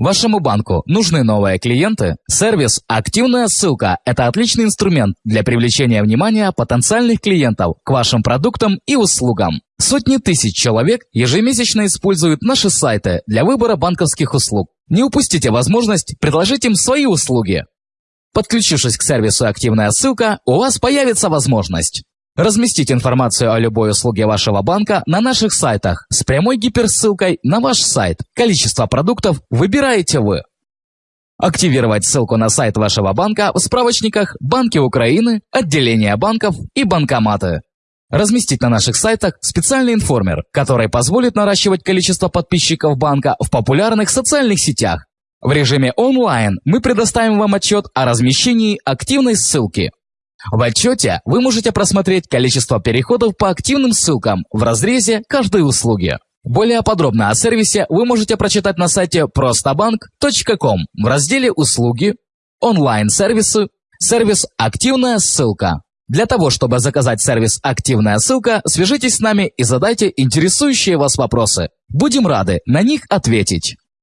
Вашему банку нужны новые клиенты? Сервис «Активная ссылка» – это отличный инструмент для привлечения внимания потенциальных клиентов к вашим продуктам и услугам. Сотни тысяч человек ежемесячно используют наши сайты для выбора банковских услуг. Не упустите возможность предложить им свои услуги. Подключившись к сервису «Активная ссылка», у вас появится возможность разместить информацию о любой услуге вашего банка на наших сайтах с прямой гиперссылкой на ваш сайт. Количество продуктов выбираете вы. Активировать ссылку на сайт вашего банка в справочниках «Банки Украины», «Отделения банков» и «Банкоматы». Разместить на наших сайтах специальный информер, который позволит наращивать количество подписчиков банка в популярных социальных сетях, в режиме онлайн мы предоставим вам отчет о размещении активной ссылки. В отчете вы можете просмотреть количество переходов по активным ссылкам в разрезе каждой услуги. Более подробно о сервисе вы можете прочитать на сайте простоbank.com в разделе «Услуги», «Онлайн-сервисы», сервис «Активная ссылка». Для того, чтобы заказать сервис «Активная ссылка», свяжитесь с нами и задайте интересующие вас вопросы. Будем рады на них ответить.